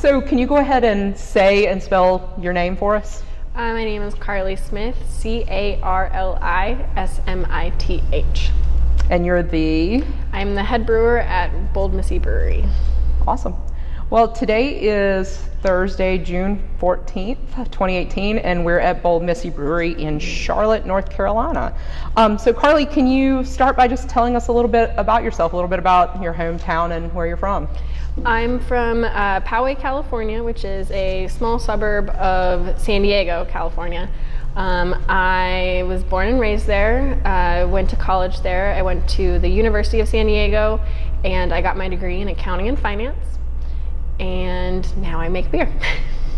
so can you go ahead and say and spell your name for us? Uh, my name is Carli Smith, C A R L I S M I T H. And you're the? I'm the head brewer at Bold Missy Brewery. Awesome. Well, today is Thursday, June 14th, 2018, and we're at Bold Missy Brewery in Charlotte, North Carolina. Um, so, Carli, can you start by just telling us a little bit about yourself, a little bit about your hometown and where you're from? I'm from uh, Poway, California, which is a small suburb of San Diego, California. Um, I was born and raised there. I uh, went to college there. I went to the University of San Diego and I got my degree in accounting and finance and now I make beer.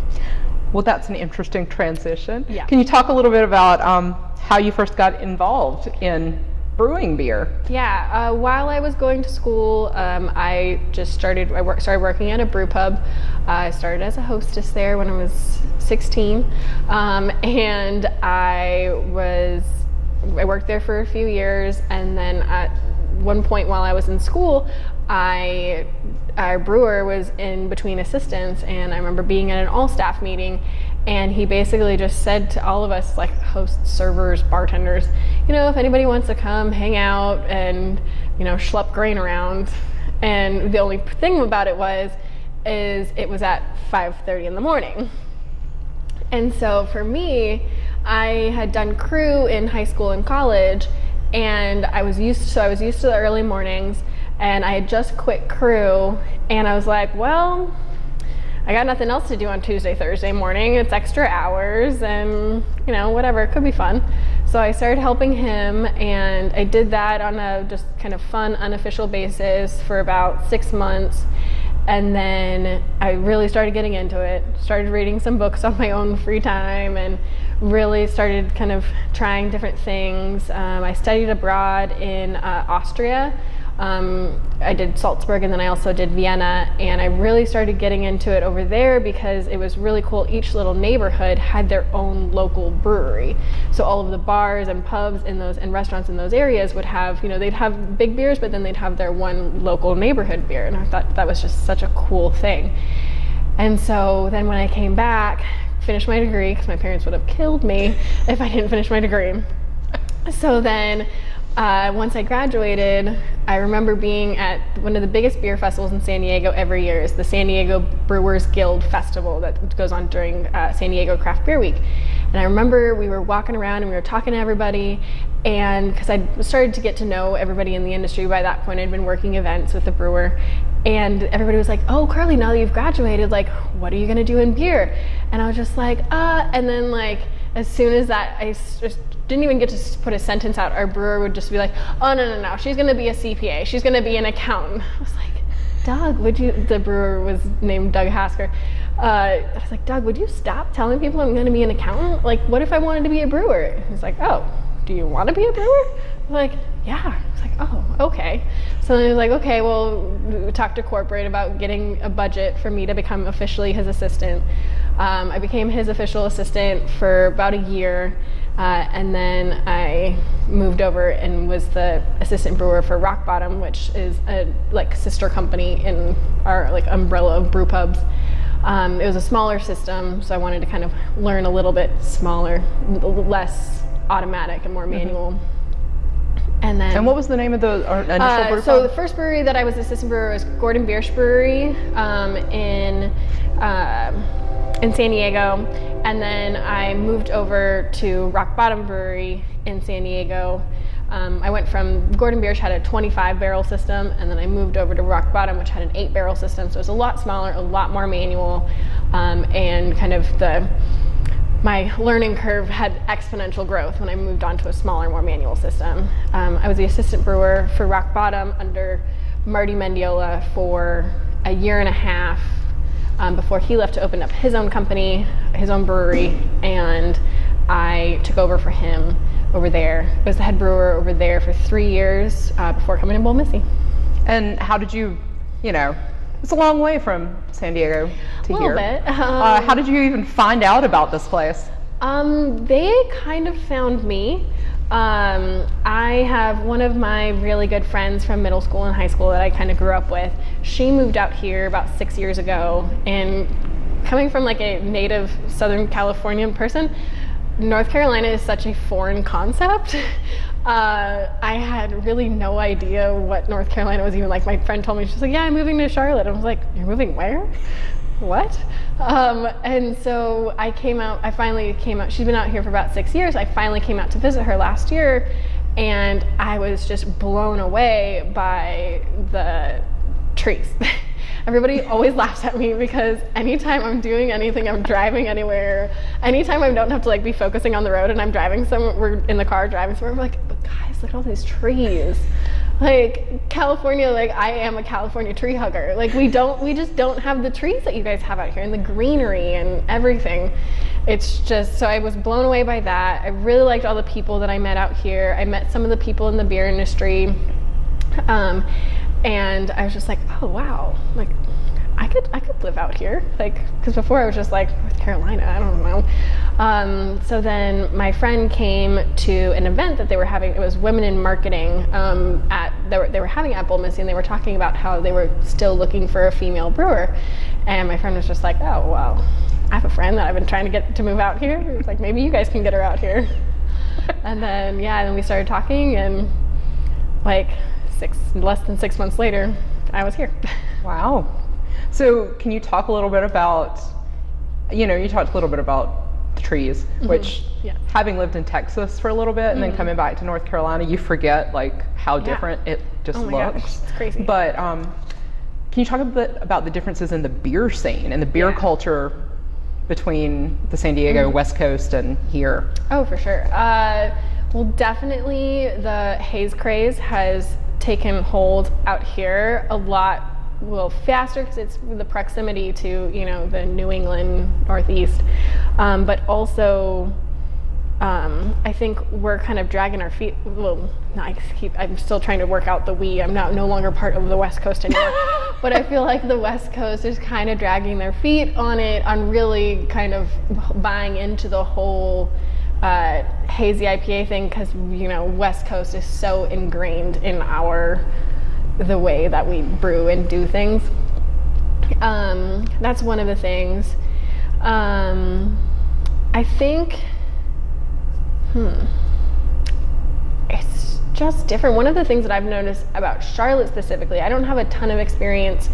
well, that's an interesting transition. Yeah. Can you talk a little bit about um, how you first got involved in brewing beer? Yeah, uh, while I was going to school, um, I just started. I started working at a brew pub. Uh, I started as a hostess there when I was 16, um, and I was. I worked there for a few years, and then at one point while I was in school, I our brewer was in between assistants and I remember being at an all staff meeting and he basically just said to all of us like hosts, servers, bartenders, you know, if anybody wants to come hang out and, you know, schlepp grain around. And the only thing about it was is it was at 5:30 in the morning. And so for me, I had done crew in high school and college and I was used to, so I was used to the early mornings and I had just quit crew and I was like, well, I got nothing else to do on Tuesday, Thursday morning. It's extra hours and, you know, whatever, it could be fun. So I started helping him and I did that on a just kind of fun, unofficial basis for about six months. And then I really started getting into it, started reading some books on my own free time and really started kind of trying different things. Um, I studied abroad in uh, Austria um, I did Salzburg and then I also did Vienna and I really started getting into it over there because it was really cool. Each little neighborhood had their own local brewery. So all of the bars and pubs in those and restaurants in those areas would have, you know, they'd have big beers but then they'd have their one local neighborhood beer and I thought that was just such a cool thing. And so then when I came back, finished my degree because my parents would have killed me if I didn't finish my degree. So then uh, once I graduated, I remember being at one of the biggest beer festivals in San Diego every year is the San Diego Brewers Guild Festival that goes on during uh, San Diego Craft Beer Week. And I remember we were walking around and we were talking to everybody and because I started to get to know everybody in the industry by that point, I'd been working events with the brewer and everybody was like, oh, Carli, now that you've graduated, like, what are you gonna do in beer? And I was just like, uh, and then like, as soon as that, I just didn't even get to put a sentence out. Our brewer would just be like, "Oh no, no, no! She's going to be a CPA. She's going to be an accountant." I was like, "Doug, would you?" The brewer was named Doug Hasker. Uh, I was like, "Doug, would you stop telling people I'm going to be an accountant? Like, what if I wanted to be a brewer?" He's like, "Oh, do you want to be a brewer?" I'm like, "Yeah." I was like, "Oh, okay." So then he was like, "Okay, well, we talked to corporate about getting a budget for me to become officially his assistant." Um, I became his official assistant for about a year. Uh, and then I moved over and was the assistant brewer for Rock Bottom, which is a like sister company in our like umbrella of brew pubs. Um, it was a smaller system, so I wanted to kind of learn a little bit smaller, less automatic and more mm-hmm. manual. Mm-hmm. And then. And what was the name of the initial uh, So the first brewery that I was assistant brewer was Gordon Biersch Brewery um, in. Uh, in San Diego. And then I moved over to Rock Bottom Brewery in San Diego. Um, I went from Gordon Biersch had a 25 barrel system, and then I moved over to Rock Bottom, which had an 8 barrel system. So it was a lot smaller, a lot more manual, um, and kind of the my learning curve had exponential growth when I moved on to a smaller, more manual system. Um, I was the assistant brewer for Rock Bottom under Marty Mendiola for a year and a half um, before he left to open up his own company, his own brewery, and I took over for him over there. I was the head brewer over there for three years uh, before coming to Bold Missy. And how did you, you know, it's a long way from San Diego to a here. Bit. Um, uh, how did you even find out about this place? Um, they kind of found me. Um, I have one of my really good friends from middle school and high school that I kind of grew up with. She moved out here about six years ago, and coming from like a native Southern Californian person, North Carolina is such a foreign concept. Uh, I had really no idea what North Carolina was even like. My friend told me, she's like, Yeah, I'm moving to Charlotte. I was like, You're moving where? What? Um, and so I came out, I finally came out. She's been out here for about six years. I finally came out to visit her last year, and I was just blown away by the trees. Everybody always laughs at me because anytime I'm doing anything, I'm driving anywhere, anytime I don't have to like be focusing on the road and I'm driving somewhere, we're in the car driving somewhere, we're like, but guys, look at all these trees. Like California, like I am a California tree hugger. Like we don't, we just don't have the trees that you guys have out here and the greenery and everything. It's just, so I was blown away by that. I really liked all the people that I met out here. I met some of the people in the beer industry. Um, and I was just like, oh wow, like I could I could live out here, like because before I was just like North Carolina, I don't know. Um, so then my friend came to an event that they were having. It was women in marketing um, at they were, they were having at Bold Missy, and they were talking about how they were still looking for a female brewer. And my friend was just like, oh well, I have a friend that I've been trying to get to move out here. He was like, maybe you guys can get her out here. and then yeah, and then we started talking and like six less than six months later, I was here. Wow. So, can you talk a little bit about, you know, you talked a little bit about the trees, which, Yeah. having lived in Texas for a little bit and then coming back to North Carolina, you forget like how different it just Oh looks. gosh, it's crazy. But um, can you talk a bit about the differences in the beer scene and the beer Yeah. culture between the San Diego West Coast and here? Oh, for sure. Uh, well, definitely the haze craze has taken hold out here a lot well faster because it's the proximity to you know the New England Northeast, um, but also um, I think we're kind of dragging our feet. Well, no, I keep. I'm still trying to work out the we. I'm not no longer part of the West Coast anymore. but I feel like the West Coast is kind of dragging their feet on it, on really kind of buying into the whole uh, hazy IPA thing because you know West Coast is so ingrained in our the way that we brew and do things. Um, that's one of the things. Um, I think Hmm. It's just different. One of the things that I've noticed about Charlotte specifically, I don't have a ton of experience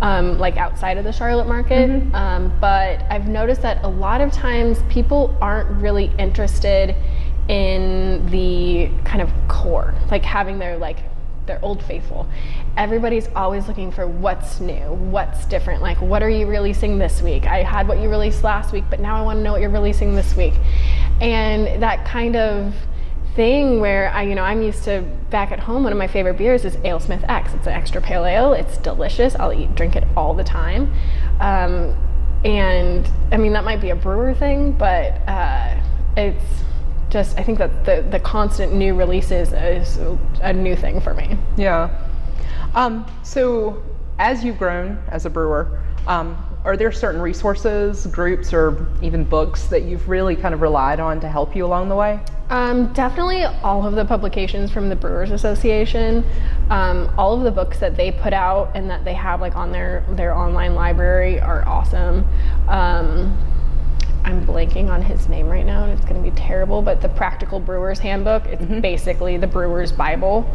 um, like outside of the Charlotte market, um, but I've noticed that a lot of times people aren't really interested in the kind of core, like having their like their old faithful. Everybody's always looking for what's new, what's different. Like, what are you releasing this week? I had what you released last week, but now I want to know what you're releasing this week. And that kind of thing where I, you know, I'm used to back at home. One of my favorite beers is AleSmith X. It's an extra pale ale. It's delicious. I'll eat, drink it all the time. Um, and I mean, that might be a brewer thing, but uh, it's just I think that the the constant new releases is a new thing for me. Yeah. Um, so, as you've grown as a brewer, um, are there certain resources, groups, or even books that you've really kind of relied on to help you along the way? Um, definitely all of the publications from the Brewers Association, um, all of the books that they put out and that they have like on their their online library are awesome. Um, I'm blanking on his name right now, and it's going to be terrible. But the Practical Brewer's Handbook, it's basically the Brewer's Bible.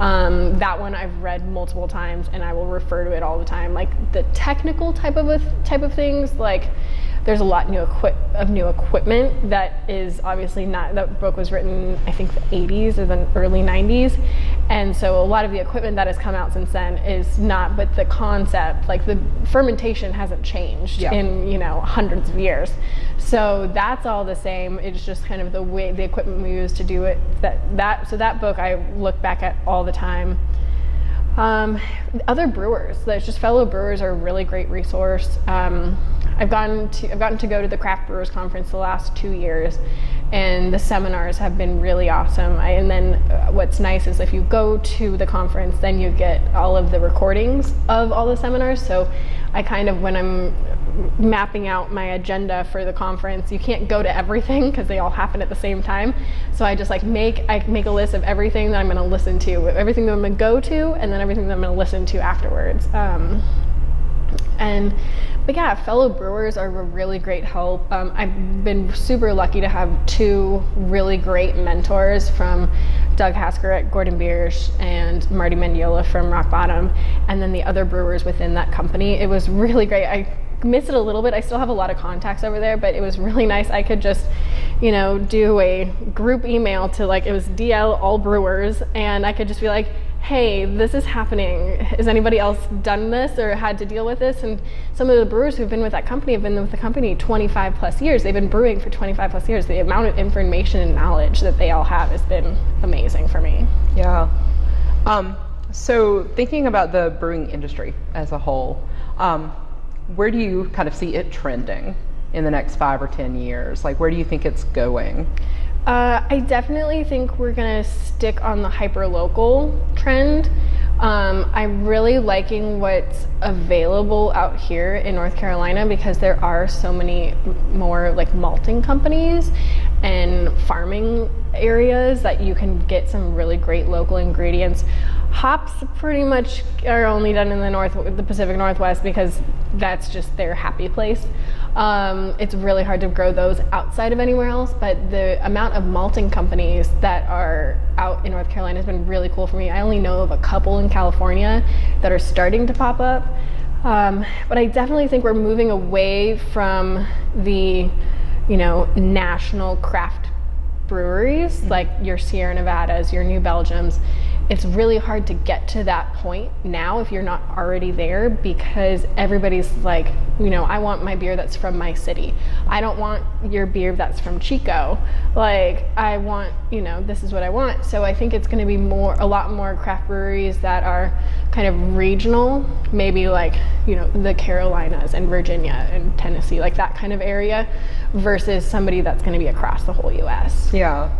Um, that one I've read multiple times, and I will refer to it all the time. Like the technical type of a th- type of things, like there's a lot new equip of new equipment that is obviously not. That book was written, I think, the 80s or the early 90s, and so a lot of the equipment that has come out since then is not. But the concept, like the fermentation, hasn't changed Yeah. in you know hundreds of years. So that's all the same. It's just kind of the way the equipment we use to do it. That that so that book I look back at all the time. Um, other brewers, there's just fellow brewers are a really great resource. Um, I've gotten to I've gotten to go to the craft brewers conference the last two years, and the seminars have been really awesome. I, and then uh, what's nice is if you go to the conference, then you get all of the recordings of all the seminars. So I kind of when I'm mapping out my agenda for the conference. You can't go to everything because they all happen at the same time. So I just like make I make a list of everything that I'm going to listen to, everything that I'm going to go to, and then everything that I'm going to listen to afterwards. Um, and but yeah, fellow brewers are a really great help. Um, I've been super lucky to have two really great mentors from Doug Hasker at Gordon Biersch and Marty Mendiola from Rock Bottom, and then the other brewers within that company. It was really great. I miss it a little bit. I still have a lot of contacts over there, but it was really nice. I could just, you know, do a group email to like, it was DL all brewers, and I could just be like, hey, this is happening. Has anybody else done this or had to deal with this? And some of the brewers who've been with that company have been with the company 25 plus years. They've been brewing for 25 plus years. The amount of information and knowledge that they all have has been amazing for me. Yeah. Um, so thinking about the brewing industry as a whole, um, where do you kind of see it trending in the next five or 10 years? Like, where do you think it's going? Uh, I definitely think we're gonna stick on the hyper local trend. Um, I'm really liking what's available out here in North Carolina because there are so many more like malting companies and farming areas that you can get some really great local ingredients. Hops pretty much are only done in the north, the Pacific Northwest because that's just their happy place. Um, it's really hard to grow those outside of anywhere else, but the amount of malting companies that are out in North Carolina has been really cool for me. I only know of a couple in California that are starting to pop up. Um, but I definitely think we're moving away from the, you know, national craft breweries mm-hmm. like your Sierra Nevadas, your New Belgiums, it's really hard to get to that point now if you're not already there because everybody's like, you know, I want my beer that's from my city. I don't want your beer that's from Chico. Like, I want, you know, this is what I want. So I think it's going to be more, a lot more craft breweries that are kind of regional, maybe like, you know, the Carolinas and Virginia and Tennessee, like that kind of area versus somebody that's going to be across the whole US. Yeah.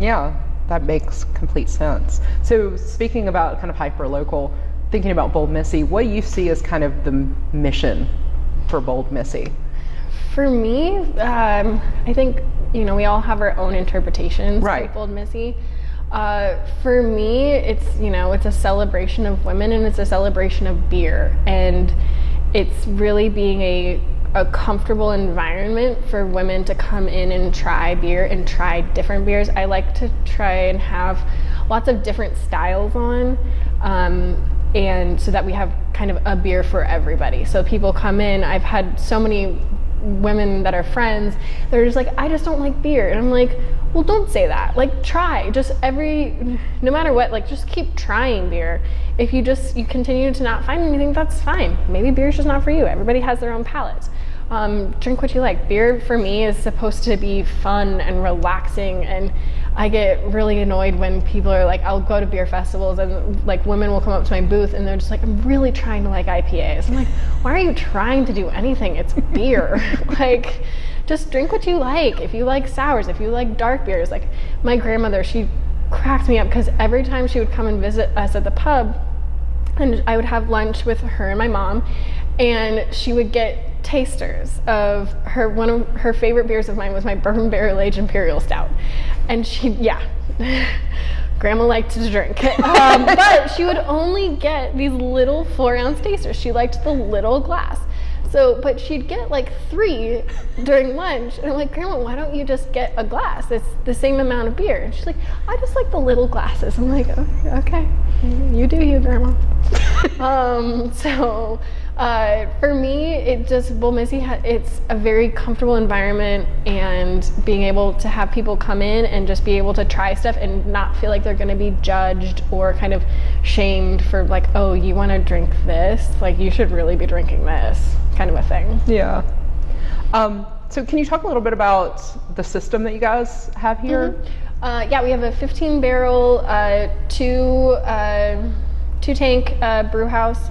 Yeah that makes complete sense. So speaking about kind of hyper local, thinking about Bold Missy, what do you see as kind of the mission for Bold Missy? For me, um, I think you know we all have our own interpretations right. of Bold Missy. Uh, for me, it's you know it's a celebration of women and it's a celebration of beer, and it's really being a a comfortable environment for women to come in and try beer and try different beers. I like to try and have lots of different styles on. Um, and so that we have kind of a beer for everybody. So people come in, I've had so many women that are friends, they're just like, I just don't like beer. And I'm like, well, don't say that. Like, try. Just every, no matter what, like, just keep trying beer. If you just, you continue to not find anything, that's fine. Maybe beer's just not for you. Everybody has their own palate. Um, drink what you like. Beer for me is supposed to be fun and relaxing, and I get really annoyed when people are like, I'll go to beer festivals and like women will come up to my booth and they're just like, I'm really trying to like IPAs. I'm like, why are you trying to do anything? It's beer. like, just drink what you like. If you like sours, if you like dark beers, like my grandmother, she cracked me up because every time she would come and visit us at the pub, and I would have lunch with her and my mom, and she would get tasters of her one of her favorite beers of mine was my bourbon barrel aged imperial stout. And she yeah. Grandma liked to drink. Um, but she would only get these little four ounce tasters. She liked the little glass. So but she'd get like three during lunch. And i'm like grandma why don't you just get a glass? It's the same amount of beer. And she's like i just like the little glasses. I'm like okay, okay. you do you grandma. Um, so uh, for me, it just Missy. it's a very comfortable environment, and being able to have people come in and just be able to try stuff and not feel like they're going to be judged or kind of shamed for like, oh, you want to drink this? Like you should really be drinking this, kind of a thing. Yeah. Um, so can you talk a little bit about the system that you guys have here? Mm-hmm. Uh, yeah, we have a 15 barrel, uh, two uh, two tank uh, brew house.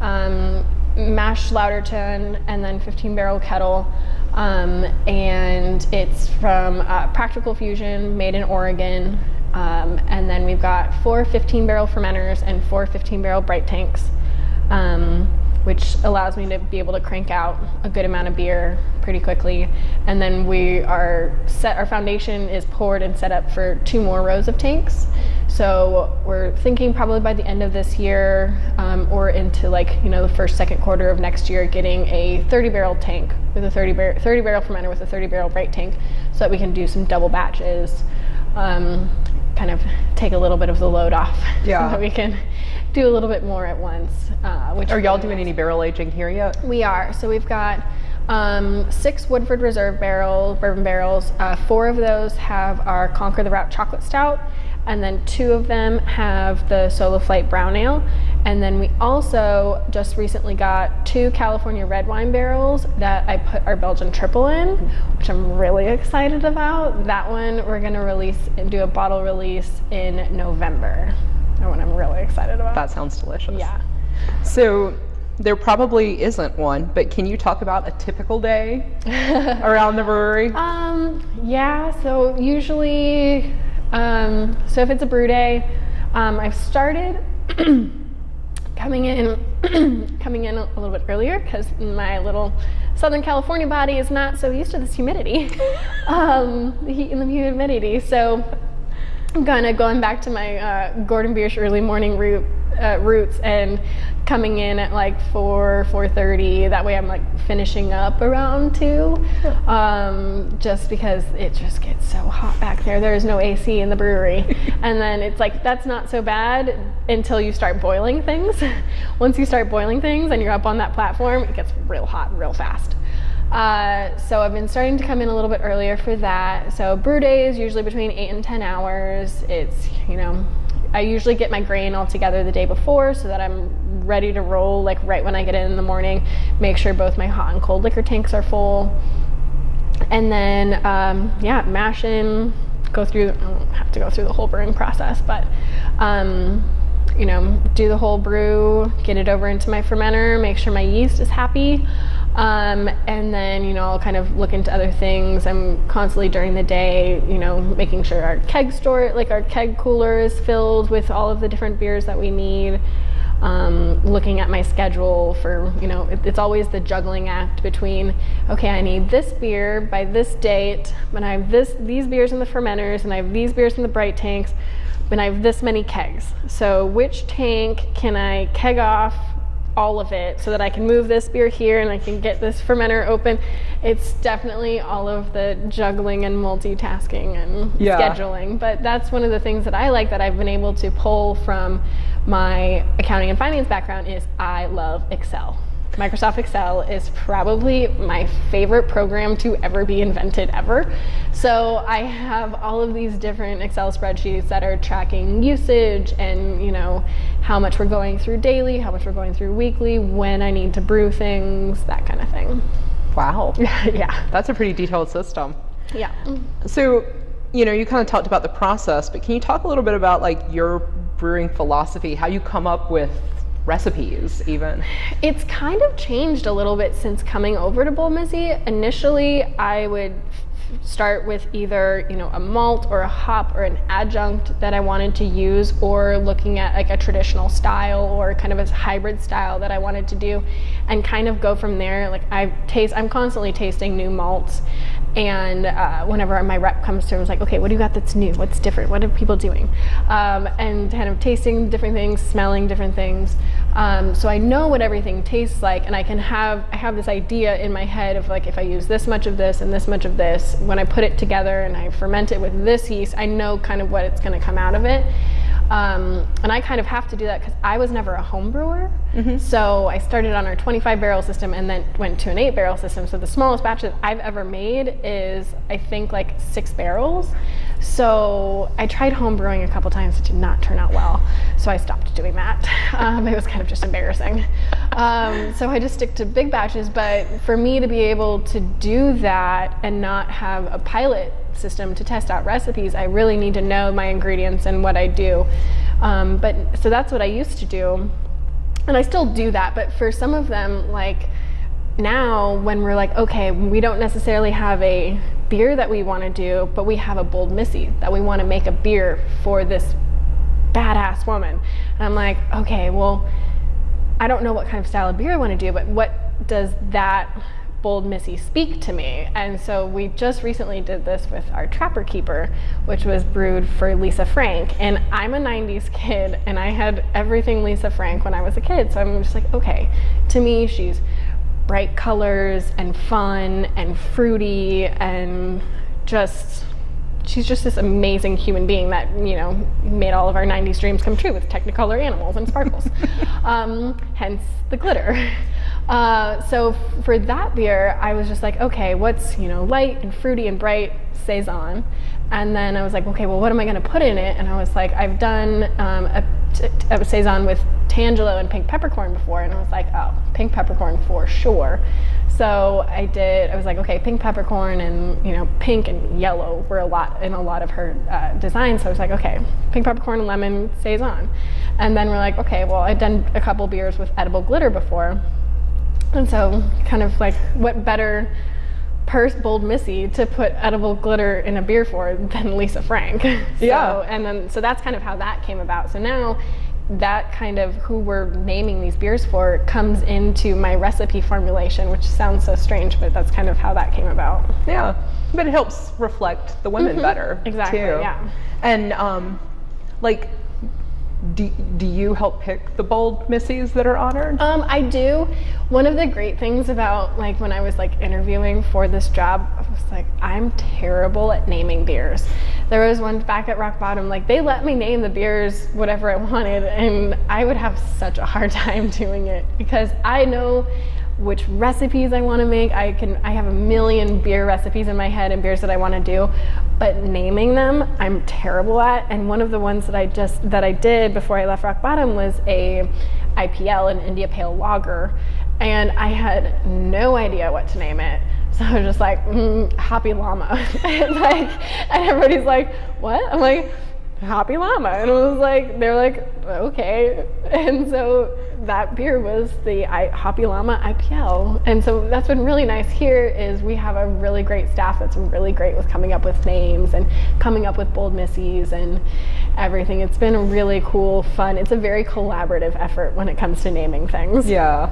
Um, mash lauter tun and then 15 barrel kettle. Um, and it's from uh, Practical Fusion, made in Oregon. Um, and then we've got four 15 barrel fermenters and four 15 barrel bright tanks. Um, which allows me to be able to crank out a good amount of beer pretty quickly. And then we are set, our foundation is poured and set up for two more rows of tanks. So we're thinking probably by the end of this year um, or into like, you know, the first, second quarter of next year, getting a 30 barrel tank with a 30, bar- 30 barrel fermenter with a 30 barrel bright tank so that we can do some double batches. Um, kind of take a little bit of the load off Yeah. so that we can do a little bit more at once. Uh, which Are y'all doing any barrel aging here yet? we are. So we've got um, six Woodford Reserve barrel bourbon barrels. Uh, four of those have our Conquer the Route chocolate stout, and then two of them have the Solo Flight brown ale. And then we also just recently got two California red wine barrels that I put our Belgian triple in, which I'm really excited about. That one we're gonna release and do a bottle release in November. That one I'm really excited about. That sounds delicious. yeah. So there probably isn't one, but can you talk about a typical day around the brewery? Um, yeah, so usually, um, so if it's a brew day, um, I've started coming in, coming in a little bit earlier because my little Southern California body is not so used to this humidity, um, the heat and the humidity. So kind of going back to my uh, Gordon Biersch early morning route, uh, roots and coming in at like 4, 4.30. That way I'm like finishing up around 2. Um, just because it just gets so hot back there. There's no AC in the brewery. and then it's like, that's not so bad until you start boiling things. Once you start boiling things and you're up on that platform, it gets real hot real fast. Uh, so I've been starting to come in a little bit earlier for that. So brew day is usually between eight and ten hours. It's you know, I usually get my grain all together the day before so that I'm ready to roll like right when I get in in the morning. Make sure both my hot and cold liquor tanks are full, and then um, yeah, mash in. Go through. I don't have to go through the whole brewing process, but. Um, you know, do the whole brew, get it over into my fermenter, make sure my yeast is happy. Um, and then, you know, I'll kind of look into other things. I'm constantly during the day, you know, making sure our keg store, like our keg cooler is filled with all of the different beers that we need. Um, looking at my schedule for, you know, it, it's always the juggling act between, okay, I need this beer by this date, but I have this, these beers in the fermenters, and I have these beers in the bright tanks, and I have this many kegs. So which tank can I keg off all of it so that I can move this beer here and I can get this fermenter open? It's definitely all of the juggling and multitasking and Yeah. scheduling. But that's one of the things that I like that I've been able to pull from my accounting and finance background is I love Excel. Microsoft Excel is probably my favorite program to ever be invented ever. So I have all of these different Excel spreadsheets that are tracking usage and you know how much we're going through daily, how much we're going through weekly, when I need to brew things, that kind of thing. Wow. yeah. That's a pretty detailed system. Yeah. So, you know, you kind of talked about the process, but can you talk a little bit about like your brewing philosophy, how you come up with recipes even? It's kind of changed a little bit since coming over to Bold Missy. Initially, I would start with either you know a malt or a hop or an adjunct that I wanted to use, or looking at like a traditional style or kind of a hybrid style that I wanted to do, and kind of go from there. Like I taste, I'm constantly tasting new malts. And uh, whenever my rep comes to, I was like, okay, what do you got that's new? What's different? What are people doing? Um, and kind of tasting different things, smelling different things. Um, so I know what everything tastes like, and I can have I have this idea in my head of like if I use this much of this and this much of this, when I put it together and I ferment it with this yeast, I know kind of what it's going to come out of it. Um, and I kind of have to do that because I was never a home brewer. So I started on our 25 barrel system and then went to an eight barrel system. So the smallest batch that I've ever made is, I think, like six barrels. So I tried home brewing a couple times. It did not turn out well. So I stopped doing that. Um, it was kind of just embarrassing. Um, so I just stick to big batches. But for me to be able to do that and not have a pilot system to test out recipes, I really need to know my ingredients and what I do. Um, but so that's what I used to do, and I still do that. But for some of them, like now, when we're like, okay, we don't necessarily have a beer that we want to do, but we have a bold missy that we want to make a beer for this badass woman. And I'm like, okay, well, I don't know what kind of style of beer I want to do, but what does that bold missy speak to me. And so we just recently did this with our trapper keeper which was brewed for lisa frank. And i'm a 90s kid and i had everything lisa frank when i was a kid. So i'm just like okay. To me she's bright colors and fun and fruity and just she's just this amazing human being that you know made all of our 90s dreams come true with technicolor animals and sparkles. Um, hence the glitter uh, so for that beer i was just like okay what's you know light and fruity and bright saison? And then i was like okay well what am i going to put in it? And i was like i've done um, a, a saison with tangelo and pink peppercorn before. And i was like oh pink peppercorn for sure. So I did. I was like, okay, pink peppercorn and you know, pink and yellow were a lot in a lot of her uh, designs. So I was like, okay, pink peppercorn and lemon saison, and then we're like, okay, well, I've done a couple beers with edible glitter before, and so kind of like, what better purse bold missy to put edible glitter in a beer for than Lisa Frank. so, Yeah. And then so that's kind of how that came about. So now that kind of who we're naming these beers for comes into my recipe formulation, which sounds so strange, but that's kind of how that came about. Yeah, but it helps reflect the women better. Mm-hmm. Exactly, Too. yeah. And um, like, do, do you help pick the bold missies that are honored? Um, I do. One of the great things about like when I was like interviewing for this job, I was like, I'm terrible at naming beers. There was one back at Rock Bottom, like they let me name the beers whatever I wanted, and I would have such a hard time doing it because I know which recipes I want to make. I can I have a million beer recipes in my head and beers that I want to do, but naming them I'm terrible at. And one of the ones that I just that I did before I left Rock Bottom was a IPL, an India Pale Lager, and I had no idea what to name it. So I was just like, mm, Happy Llama, and like, and everybody's like, what? I'm like, Happy Llama, and it was like, they're like, okay, and so that beer was the I, Hoppy Llama IPL, and so that's been really nice here. Is we have a really great staff that's really great with coming up with names and coming up with bold missies and everything. It's been really cool, fun. It's a very collaborative effort when it comes to naming things. yeah.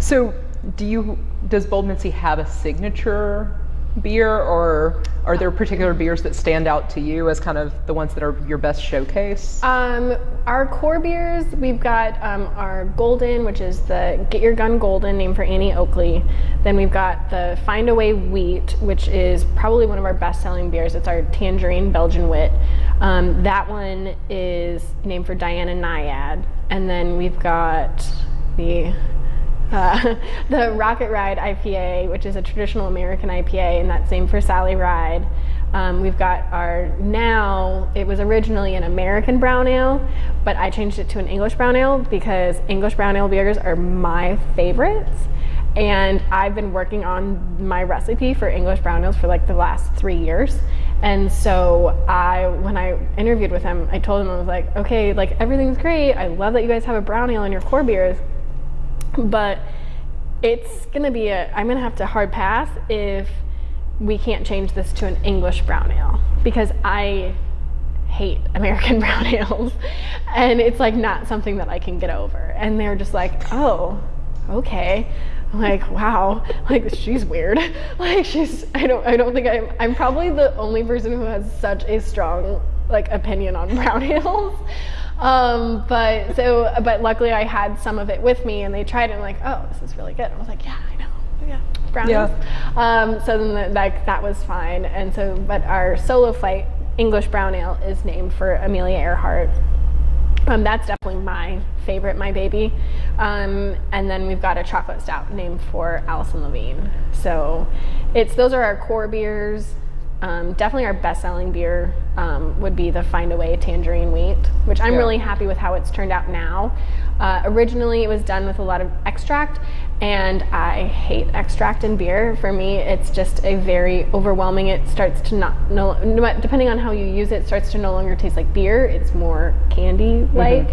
So, do you does Bold Missy have a signature beer, or are there particular beers that stand out to you as kind of the ones that are your best showcase? Um, our core beers, we've got um, our Golden, which is the Get Your Gun Golden, named for Annie Oakley. Then we've got the Find Away Wheat, which is probably one of our best selling beers. It's our Tangerine Belgian Wit. Um, that one is named for Diana Nyad. And then we've got the uh, the Rocket Ride IPA, which is a traditional American IPA, and that's same for Sally Ride. Um, we've got our now, it was originally an American brown ale, but I changed it to an English brown ale because English brown ale beers are my favorites. And I've been working on my recipe for English brown ales for like the last three years. And so I, when I interviewed with him, I told him, I was like, okay, like everything's great. I love that you guys have a brown ale in your core beers but it's gonna be a i'm gonna have to hard pass if we can't change this to an english brown ale. Because i hate american brown ales. And it's like not something that i can get over. And they're just like oh okay. Like wow. Like she's weird. Like she's i don't i don't think i'm i'm probably the only person who has such a strong like opinion on brown ales um, but so, but luckily I had some of it with me, and they tried it. and like, oh, this is really good. I was like, yeah, I know, yeah, brownies. Yeah. Um, so then, the, like, that was fine. And so, but our solo flight English brown ale is named for Amelia Earhart. Um, that's definitely my favorite, my baby. Um, and then we've got a chocolate stout named for Alison Levine. So it's those are our core beers. Um, definitely our best-selling beer um, would be the Find Away Tangerine Wheat, which I'm Yeah. really happy with how it's turned out now. Uh, originally, it was done with a lot of extract, and I hate extract in beer. For me, it's just a very overwhelming. It starts to not no, no depending on how you use it, it starts to no longer taste like beer. It's more candy-like.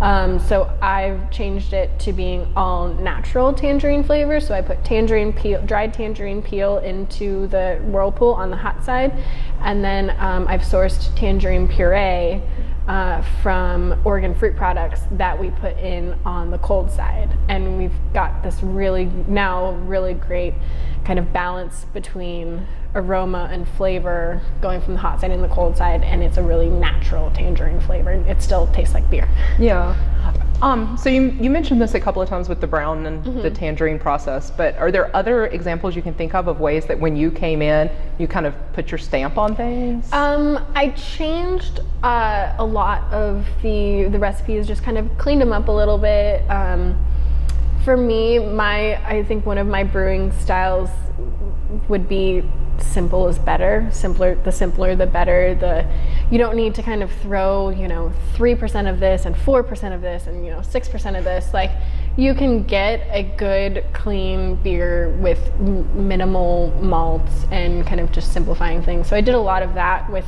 Um, so I've changed it to being all natural tangerine flavor. So I put tangerine peel, dried tangerine peel into the whirlpool on the hot side, and then um, I've sourced tangerine puree uh, from Oregon Fruit Products that we put in on the cold side. And we've got this really, now really great kind of balance between aroma and flavor going from the hot side and the cold side. And it's a really natural tangerine flavor. It still tastes like beer. Yeah. Um, so you, you mentioned this a couple of times with the brown and the tangerine process, but are there other examples you can think of of ways that when you came in, you kind of put your stamp on things? Um, I changed uh, a lot of the the recipes, just kind of cleaned them up a little bit. Um, for me, my I think one of my brewing styles would be simple is better. Simpler, the simpler, the better. The you don't need to kind of throw you know three percent of this and four percent of this and you know six percent of this. Like you can get a good clean beer with minimal malts and kind of just simplifying things. So I did a lot of that with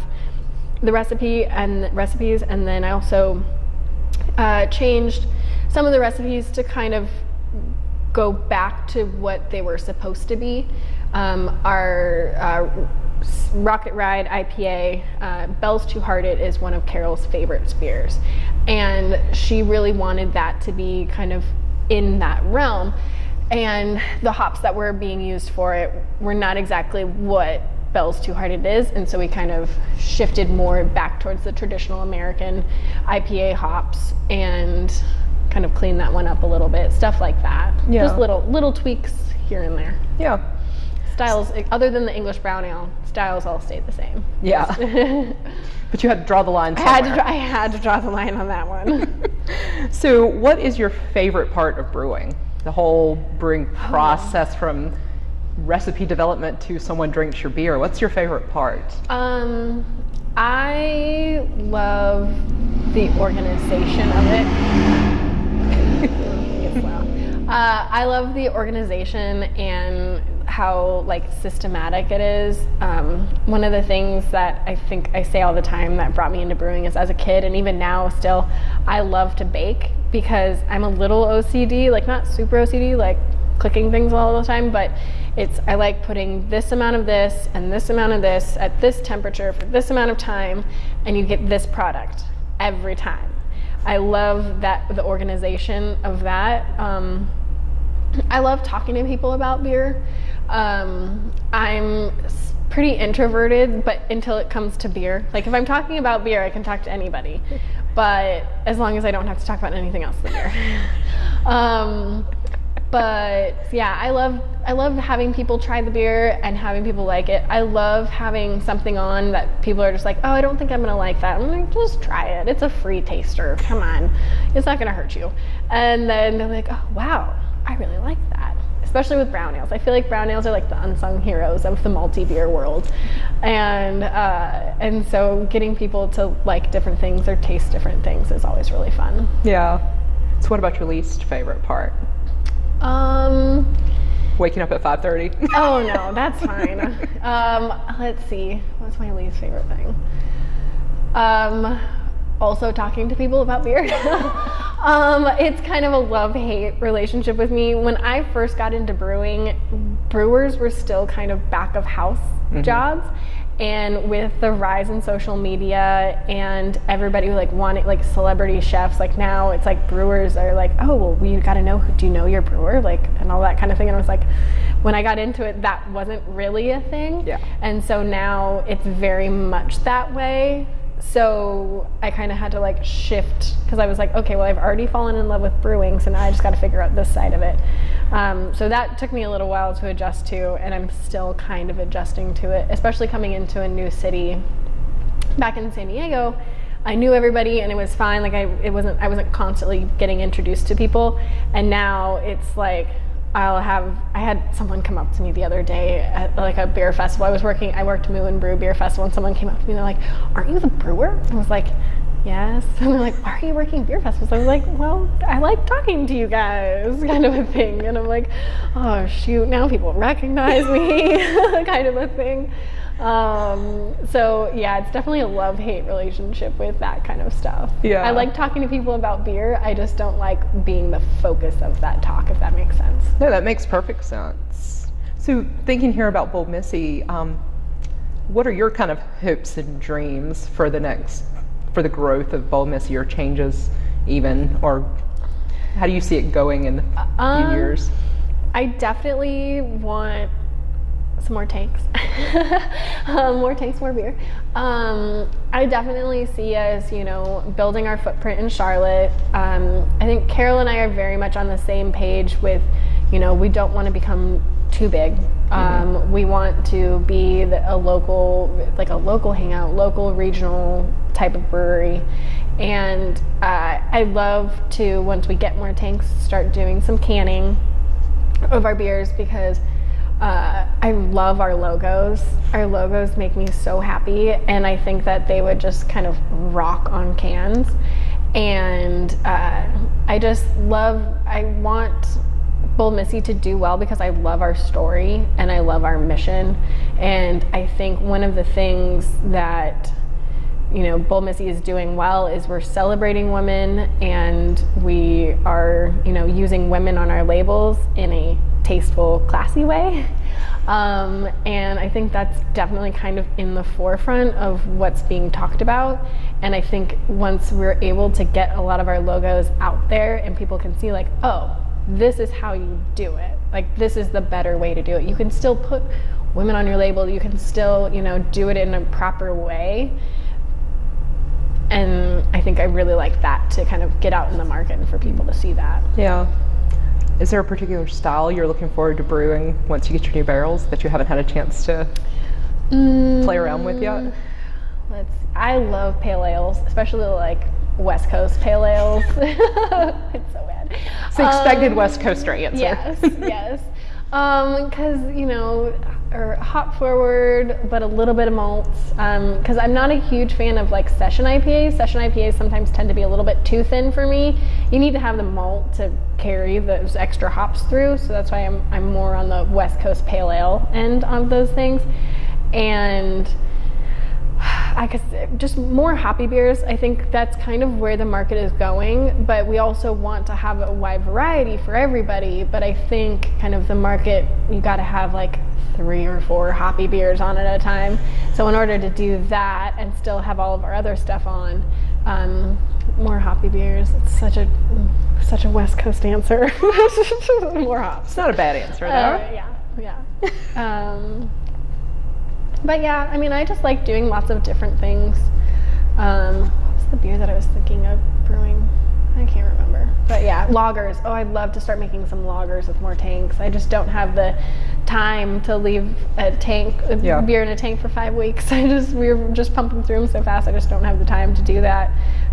the recipe and the recipes, and then I also uh, changed some of the recipes to kind of go back to what they were supposed to be. Um, our uh, Rocket Ride IPA, uh, Bell's Two Hearted, is one of Carol's favorite beers. And she really wanted that to be kind of in that realm. And the hops that were being used for it were not exactly what Bell's Two Hearted is. And so we kind of shifted more back towards the traditional American IPA hops and kind of clean that one up a little bit. Stuff like that. Yeah. Just little little tweaks here and there. yeah. Styles, other than the English brown ale, styles all stayed the same. Yeah. but you had to draw the line I had, to, I had to draw the line on that one. So, what is your favorite part of brewing? The whole brewing process from recipe development to someone drinks your beer. What's your favorite part? um, I love the organization of it. Uh, I love the organization and how like systematic it is. Um, one of the things that I think I say all the time that brought me into brewing is as a kid and even now still, I love to bake because I'm a little OCD, like not super OCD, like clicking things all the time, but it's I like putting this amount of this and this amount of this at this temperature for this amount of time, and you get this product every time. I love that the organization of that. Um, I love talking to people about beer. Um, I'm pretty introverted, but until it comes to beer, like if I'm talking about beer, I can talk to anybody. But as long as I don't have to talk about anything else than beer. um, but yeah, I love I love having people try the beer and having people like it. I love having something on that people are just like, oh, I don't think I'm gonna like that. I'm like, just try it. It's a free taster. Come on, it's not gonna hurt you. And then they're like, oh wow, I really like that. Especially with brown ales. I feel like brown ales are like the unsung heroes of the malty beer world, and uh, and so getting people to like different things or taste different things is always really fun. Yeah. So, what about your least favorite part? Um. Waking up at 5:30. Oh no, that's fine. um, let's see. What's my least favorite thing? Um, also talking to people about beer. um, it's kind of a love-hate relationship with me. When I first got into brewing, brewers were still kind of back of house jobs. And with the rise in social media and everybody like wanting like celebrity chefs, like now it's like brewers are like, oh well, we got to know. Do you know your brewer? Like and all that kind of thing. And I was like, when I got into it, that wasn't really a thing. Yeah. And so now it's very much that way. So I kind of had to like shift because I was like, okay, well, I've already fallen in love with brewing, so now I just got to figure out this side of it. Um, so that took me a little while to adjust to, and I'm still kind of adjusting to it, especially coming into a new city. Back in San Diego, I knew everybody and it was fine. Like I, it wasn't, I wasn't constantly getting introduced to people, and now it's like I'll have. I had someone come up to me the other day at like a beer festival. I was working. I worked Moo and Brew Beer Festival, and someone came up to me. and They're like, "Aren't you the brewer?" I was like, "Yes." And they're like, "Why are you working beer festivals?" I was like, "Well, I like talking to you guys," kind of a thing. And I'm like, "Oh shoot, now people recognize me," kind of a thing. Um, so yeah, it's definitely a love-hate relationship with that kind of stuff. Yeah. I like talking to people about beer. I just don't like being the focus of that talk, if that makes sense. No, that makes perfect sense. So, thinking here about Bold Missy, um, what are your kind of hopes and dreams for the next for the growth of Bold Missy or changes even, or how do you see it going in a few Um, years? I definitely want some more tanks. um, more tanks, more beer. Um, I definitely see us, you know, building our footprint in Charlotte. Um, I think Carol and I are very much on the same page with, you know, we don't want to become too big. Um, we want to be the, a local, like a local hangout, local regional type of brewery. And uh, I love to, once we get more tanks, start doing some canning of our beers because uh, I love our logos. Our logos make me so happy, and I think that they would just kind of rock on cans. And uh, I just love, I want Bold Missy to do well because I love our story and I love our mission. And I think one of the things that you know, Bold Missy is doing well is we're celebrating women and we are, you know, using women on our labels in a tasteful, classy way. Um, and I think that's definitely kind of in the forefront of what's being talked about. And I think once we're able to get a lot of our logos out there and people can see, like, oh, this is how you do it. Like, this is the better way to do it. You can still put women on your label, you can still, you know, do it in a proper way and I think I really like that to kind of get out in the market and for people to see that. Yeah. Is there a particular style you're looking forward to brewing once you get your new barrels that you haven't had a chance to play around with yet? Mm, Let's. I love pale ales, especially like West Coast pale ales. it's so bad. It's the expected Um, West Coaster answer. Yes, yes. Because you know, or hop forward, but a little bit of malts. Um, because I'm not a huge fan of like session IPAs. Session IPAs sometimes tend to be a little bit too thin for me. You need to have the malt to carry those extra hops through. So that's why I'm I'm more on the West Coast pale ale end of those things, and. I guess just more hoppy beers. I think that's kind of where the market is going, but we also want to have a wide variety for everybody. But I think kind of the market, you got to have like three or four hoppy beers on at a time. So in order to do that and still have all of our other stuff on, um, more hoppy beers. It's such a such a West Coast answer. more hops. It's not a bad answer, though. Uh, yeah, yeah. um, but yeah, I mean, I just like doing lots of different things. Um, what was the beer that I was thinking of brewing? I can't remember. But yeah, lagers. Oh, I'd love to start making some lagers with more tanks. I just don't have the time to leave a tank, a Yeah. beer in a tank for five weeks. I just we're just pumping through them so fast. I just don't have the time to do that.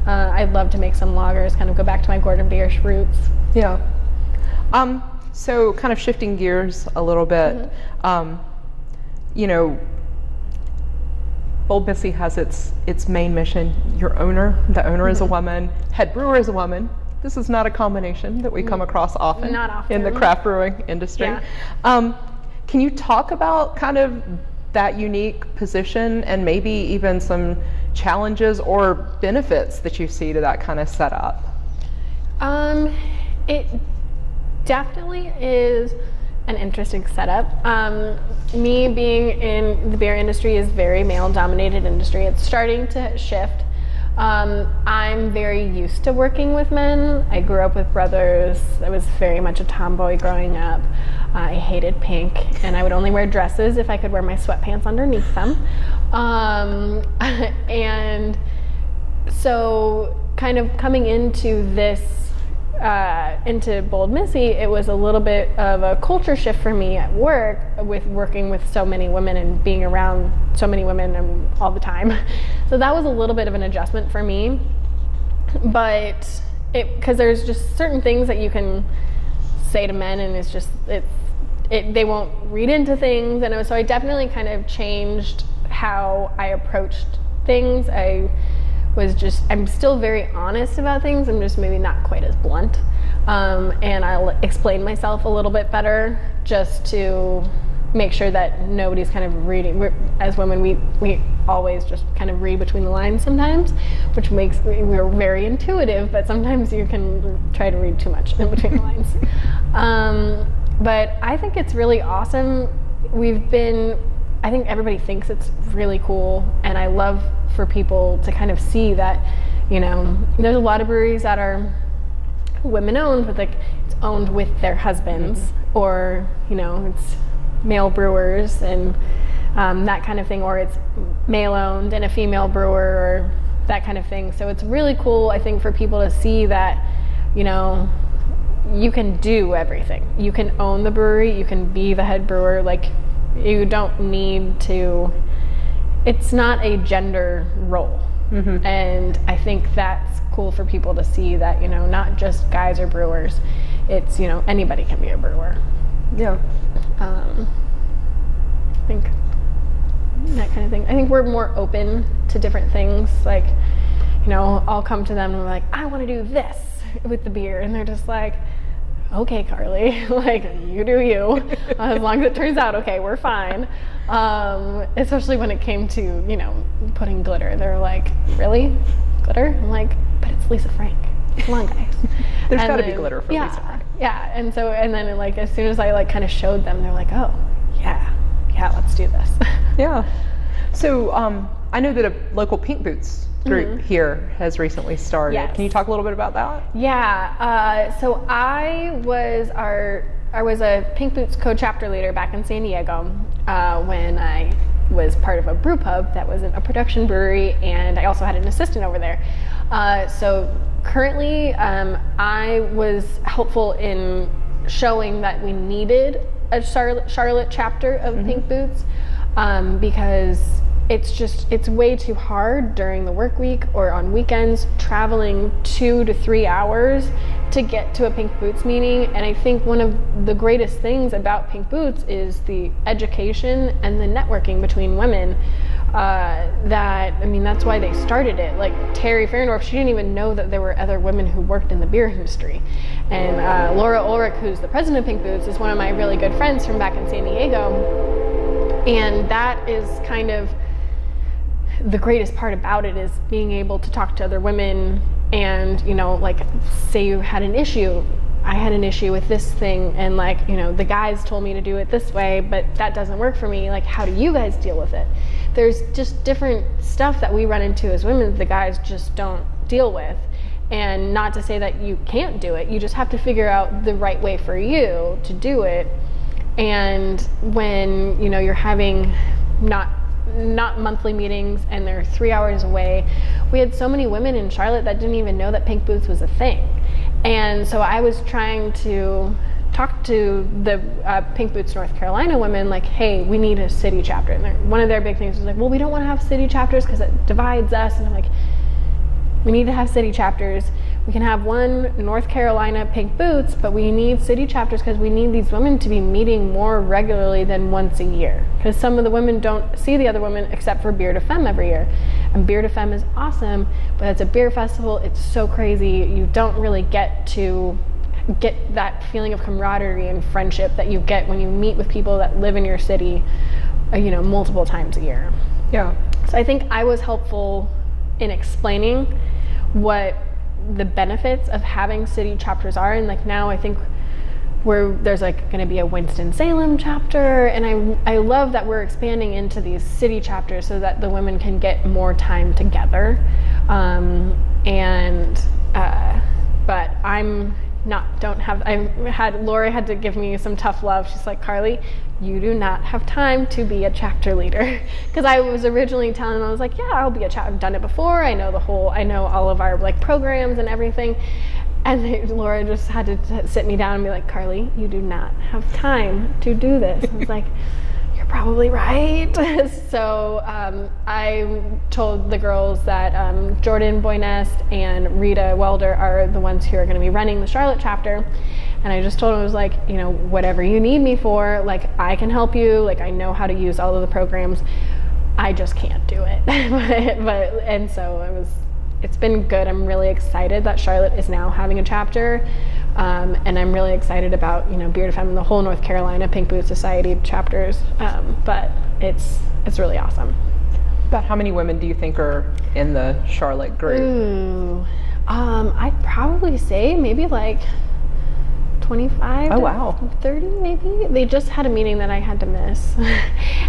Uh, I'd love to make some lagers. Kind of go back to my Gordon Biersch roots. Yeah. Um, so kind of shifting gears a little bit, um, you know, Bold Missy has its its main mission. Your owner, the owner is a woman, head brewer is a woman. This is not a combination that we come across often, Not in the craft brewing industry. Yeah. Um, can you talk about kind of that unique position and maybe even some challenges or benefits that you see to that kind of setup? Um, it definitely is an interesting setup. Um, me being in the beer industry is very male-dominated industry. It's starting to shift. Um, I'm very used to working with men. I grew up with brothers. I was very much a tomboy growing up. I hated pink, and I would only wear dresses if I could wear my sweatpants underneath them. Um, and so kind of coming into this uh, into bold missy it was a little bit of a culture shift for me at work with working with so many women and being around so many women and all the time. So that was a little bit of an adjustment for me. But it because there's just certain things that you can say to men and it's just it's it, they won't read into things. And so i definitely kind of changed how i approached things. I was just i'm still very honest about things. I'm just maybe not quite as blunt. Um, and i'll explain myself a little bit better just to make sure that nobody's kind of reading we're, as women we we always just kind of read between the lines sometimes which makes we're very intuitive but sometimes you can try to read too much in between the lines. Um, but i think it's really awesome. We've been I think everybody thinks it's really cool, and I love for people to kind of see that, you know, there's a lot of breweries that are women owned, but like it's owned with their husbands, mm-hmm. or you know, it's male brewers and um, that kind of thing, or it's male owned and a female brewer, or that kind of thing. So it's really cool, I think, for people to see that, you know, you can do everything. You can own the brewery, you can be the head brewer, like you don't need to it's not a gender role. Mm-hmm. And I think that's cool for people to see that, you know, not just guys are brewers. It's, you know, anybody can be a brewer. Yeah. Um, I think that kind of thing. I think we're more open to different things. Like, you know, I'll come to them and I'm like, I want to do this with the beer. And they're just like, okay, Carli, like you do you. as long as it turns out okay, we're fine. Um, especially when it came to you know putting glitter, they're like, really, glitter? I'm like, but it's Lisa Frank. Come on, guys. There's got to be glitter for yeah, Lisa Frank. Yeah, and so and then like as soon as I like kind of showed them, they're like, oh, yeah, yeah, let's do this. yeah. So um, I know that a local Pink Boots group mm-hmm. here has recently started. Yes. Can you talk a little bit about that? Yeah. Uh, so I was our I was a Pink Boots co-chapter leader back in San Diego uh, when I was part of a brew pub that was a production brewery, and I also had an assistant over there. Uh, so currently, um, I was helpful in showing that we needed a Charlotte, Charlotte chapter of mm-hmm. Pink Boots um, because it's just it's way too hard during the work week or on weekends traveling two to three hours to get to a pink boots meeting. And i think one of the greatest things about pink boots is the education and the networking between women uh, that i mean that's why they started it. Like Teri Fahrendorf, she didn't even know that there were other women who worked in the beer industry. And uh, laura ulrich who's the president of pink boots is one of my really good friends from back in san diego. And that is kind of the greatest part about it is being able to talk to other women and you know like say you had an issue i had an issue with this thing and like you know the guys told me to do it this way but that doesn't work for me like how do you guys deal with it? There's just different stuff that we run into as women that the guys just don't deal with. And not to say that you can't do it you just have to figure out the right way for you to do it. And when you know you're having not not monthly meetings and they're three hours away. We had so many women in Charlotte that didn't even know that Pink Boots was a thing. And so I was trying to talk to the uh, Pink Boots North Carolina women, like, hey, we need a city chapter. And one of their big things was like, well, we don't want to have city chapters because it divides us. And I'm like, we need to have city chapters we can have one North Carolina Pink Boots, but we need city chapters because we need these women to be meeting more regularly than once a year. Because some of the women don't see the other women except for Bière de Femme every year. And Bière de Femme is awesome, but it's a beer festival. It's so crazy. You don't really get to get that feeling of camaraderie and friendship that you get when you meet with people that live in your city, uh, you know, multiple times a year. Yeah. So I think I was helpful in explaining what the benefits of having city chapters are. And like now i think where there's like going to be a winston-salem chapter. And i i love that we're expanding into these city chapters so that the women can get more time together. Um, and uh, but i'm not don't have I had Lori had to give me some tough love. She's like, Carli, you do not have time to be a chapter leader. Because I was originally telling them, I was like, yeah, I'll be a chapter. I've done it before. I know the whole, I know all of our like programs and everything. And they, Laura just had to t- sit me down and be like, Carli, you do not have time to do this. I was like, You're probably right. so um, I told the girls that um, Jordan Boynest and Rita Welder are the ones who are going to be running the Charlotte chapter. And I just told him, I was like, you know, whatever you need me for, like, I can help you. Like, I know how to use all of the programs. I just can't do it. but, but, and so it was, it's been good. I'm really excited that Charlotte is now having a chapter. Um, and I'm really excited about you know de Femme and the whole North Carolina Pink Boot Society chapters. Um, but it's it's really awesome. About how many women do you think are in the Charlotte group? Ooh, um, I'd probably say maybe like 25 Oh, wow. 30 maybe? They just had a meeting that i had to miss.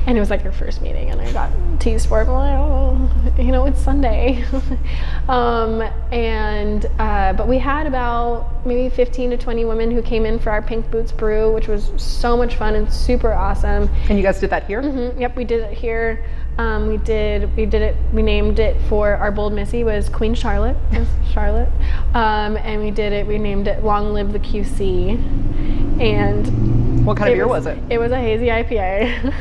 And it was like their first meeting and i got teased for it. I'm like, oh, you know it's sunday. Um, and uh, but we had about maybe 15 to 20 women who came in for our pink boots brew which was so much fun and super awesome. And you guys did that here? Mhm, Yep, we did it here. Um, we did we did it. We named it for our bold missy was Queen Charlotte, was Charlotte, um, and we did it. We named it Long Live the QC, and What kind of beer was it? It was a hazy IPA.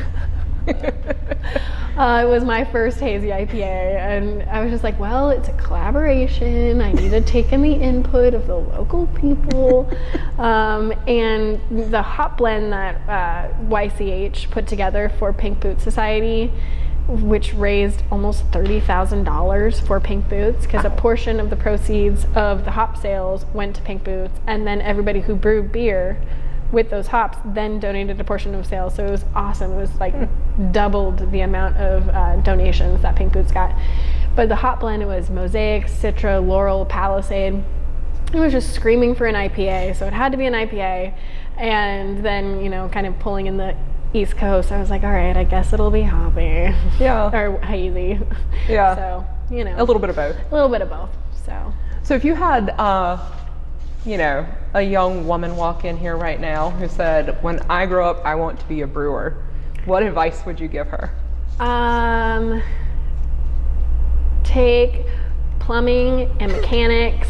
Uh, it was my first hazy IPA, and I was just like, well, it's a collaboration. I need to take in the input of the local people. Um, and the hop blend that uh, YCH put together for Pink Boot Society, which raised almost $30,000 for Pink Boots, because a portion of the proceeds of the hop sales went to Pink Boots, and then everybody who brewed beer with those hops then donated a portion of sales. So it was awesome. It was like doubled the amount of uh, donations that pink boots got. But the hop blend it was mosaic citra Loral palisade. It was just screaming for an ipa so it had to be an ipa and then you know kind of pulling in the east coast i was like all right i guess it'll be hoppy Yeah. or hazy Yeah. so you know A little bit of both. a little bit of both so So if you had, uh, you know, a young woman walk in here right now who said, "When I grow up, I want to be a brewer," what advice would you give her? Um, take plumbing and mechanics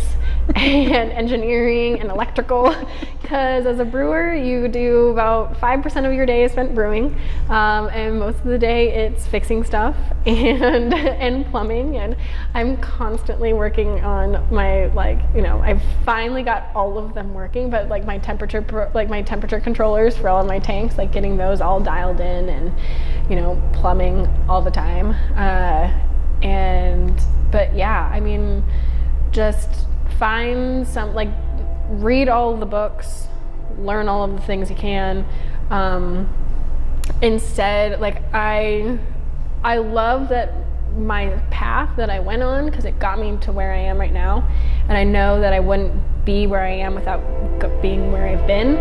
and engineering and electrical. Because as a brewer you do about 5% of your day is spent brewing um, and most of the day it's fixing stuff and and plumbing and i'm constantly working on my like you know i've finally got all of them working but like my temperature like my temperature controllers for all of my tanks like getting those all dialed in and you know plumbing all the time. Uh, and but yeah i mean just find some like read all the books learn all of the things you can. Um, instead like i i love that my path that i went on because it got me to where i am right now. And i know that i wouldn't be where i am without being where i've been.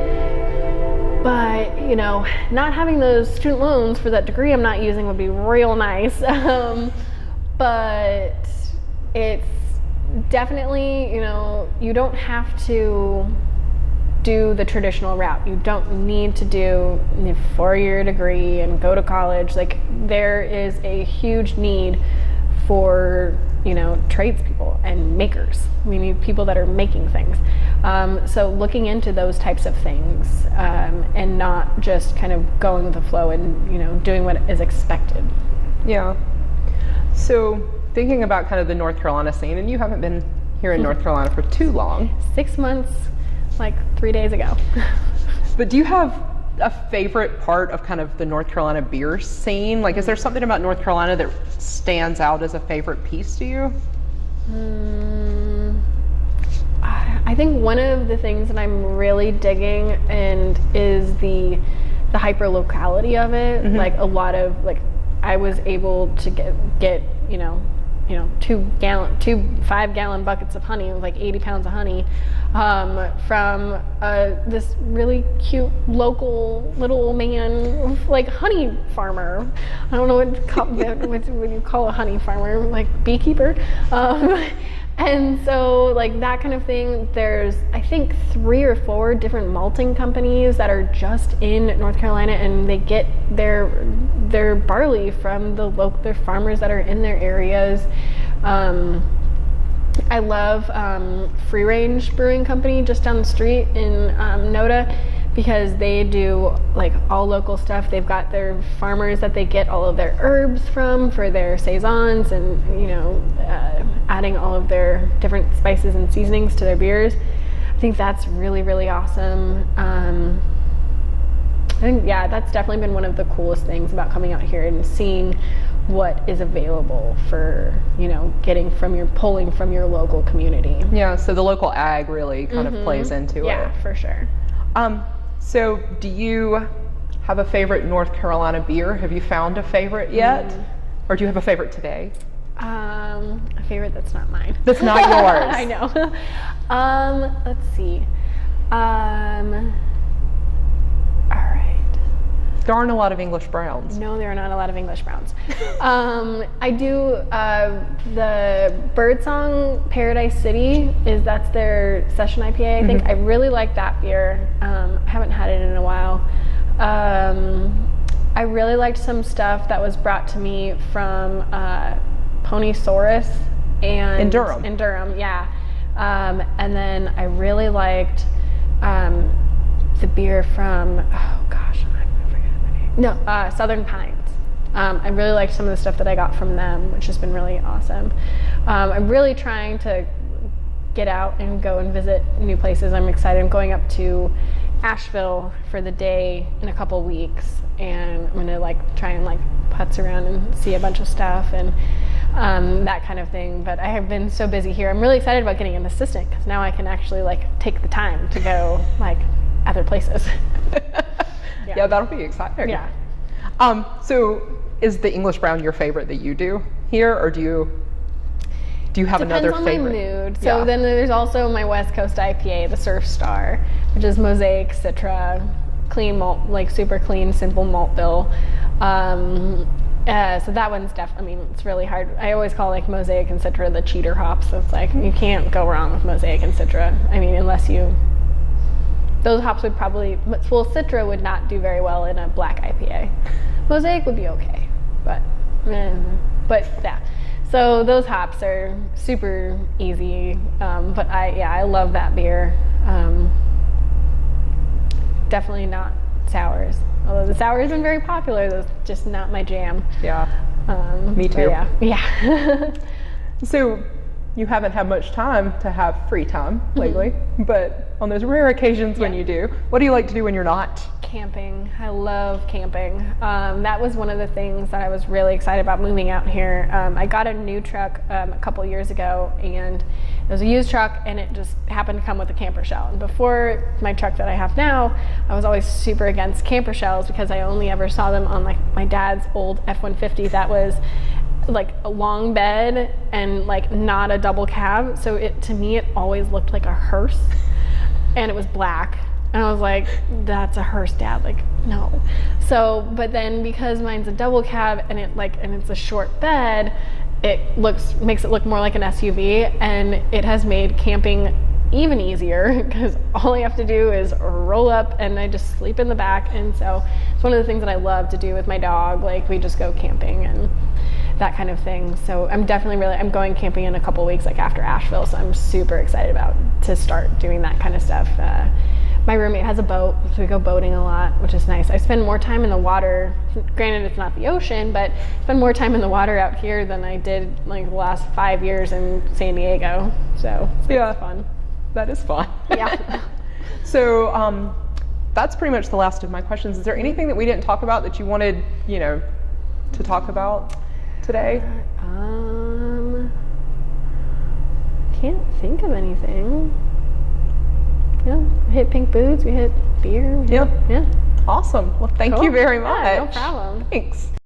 But you know not having those student loans for that degree i'm not using would be real nice. Um, but it's definitely you know you don't have to do the traditional route. You don't need to do a four-year degree and go to college. Like there is a huge need for you know tradespeople and makers. We need people that are making things. Um, so looking into those types of things um, and not just kind of going with the flow and you know doing what is expected. Yeah. So thinking about kind of the North Carolina scene, and you haven't been here in North Carolina for too long, six months like three days ago but do you have a favorite part of kind of the North Carolina beer scene? Like, is there something about North Carolina that stands out as a favorite piece to you? Mm, I I think one of the things that I'm really digging and is the the hyper locality of it. Like a lot of like I was able to get get you know you know two gallon two five gallon buckets of honey with like 80 pounds of honey um, from uh, this really cute local little man like honey farmer. I don't know what, what, what you call a honey farmer like beekeeper. Um, and so like that kind of thing there's i think three or four different malting companies that are just in north carolina and they get their their barley from the local their farmers that are in their areas um, I love um, Free Range Brewing Company just down the street in um, Noda because they do like all local stuff. They've got their farmers that they get all of their herbs from for their saisons and you know uh, adding all of their different spices and seasonings to their beers. I think that's really really awesome. Um, I think yeah, that's definitely been one of the coolest things about coming out here and seeing what is available for you know getting from your pulling from your local community. Yeah, so the local ag really kind of plays into Yeah, it. Yeah, for sure. Um, so do you have a favorite North Carolina beer? Have you found a favorite yet? Or do you have a favorite today? Um, a favorite that's not mine. That's not yours. I know. um, let's see. Um. All right. There aren't a lot of English browns. No, there are not a lot of English browns. um, I do uh, the Birdsong Paradise City is that's their session IPA. I think I really like that beer. Um, I haven't had it in a while. Um, I really liked some stuff that was brought to me from uh, Ponysaurus and In Durham. In Durham, yeah. Um, and then I really liked um, the beer from oh gosh, I'm forgetting the name. No, uh, Southern Pines. Um, I really liked some of the stuff that I got from them, which has been really awesome. Um, I'm really trying to get out and go and visit new places. I'm excited. I'm going up to Asheville for the day in a couple weeks, and I'm gonna like try and like putz around and see a bunch of stuff and um, that kind of thing. But I have been so busy here. I'm really excited about getting an assistant because now I can actually like take the time to go like other places. yeah. that'll be exciting. yeah. Um, so is the English brown your favorite that you do here, or do you do you have Depends another on favorite? my mood. So Yeah. then there's also my West Coast IPA, the Surf Star, which is Mosaic, Citra, clean malt, like super clean, simple malt bill. Um, uh, so that one's definitely, I mean, it's really hard. I always call like Mosaic and Citra the cheater hops. It's like you can't go wrong with Mosaic and Citra. I mean, unless you. Those hops would probably well, Citra would not do very well in a black IPA. Mosaic would be okay, but eh, but yeah. So those hops are super easy. Um, but I yeah I love that beer. Um, definitely not sours. Although the sour isn't very popular, that's just not my jam. Yeah. Um, Me too. Yeah, yeah. So you haven't had much time to have free time lately, but on those rare occasions when Mm-hmm. You do, what do you like to do when you're not? camping. I love camping. Um, that was one of the things that I was really excited about moving out here. Um, I got a new truck um, a couple years ago, and it was a used truck, and it just happened to come with a camper shell. And before my truck that I have now, I was always super against camper shells because I only ever saw them on like my dad's old F-150 that was like a long bed and like not a double cab. So it to me it always looked like a hearse and it was black. And I was like, that's a hearse, dad. Like, no. So, but then because mine's a double cab and it like and it's a short bed, it looks makes it look more like an SUV, and it has made camping even easier because all I have to do is roll up and I just sleep in the back. And so it's one of the things that I love to do with my dog. Like we just go camping and that kind of thing. So I'm definitely really I'm going camping in a couple weeks, like after Asheville. So I'm super excited about to start doing that kind of stuff. Uh, my roommate has a boat, so we go boating a lot, which is nice. I spend more time in the water. Granted, it's not the ocean, but spend more time in the water out here than I did like the last five years in San Diego. So Yeah. fun. That is fun. Yeah. so um, that's pretty much the last of my questions. Is there anything that we didn't talk about that you wanted, you know, to talk about today? Um, can't think of anything. Yeah, we hit pink boots. We hit beer. we hit- Yeah. Awesome. Well, thank you very much. Yeah, no problem. Thanks.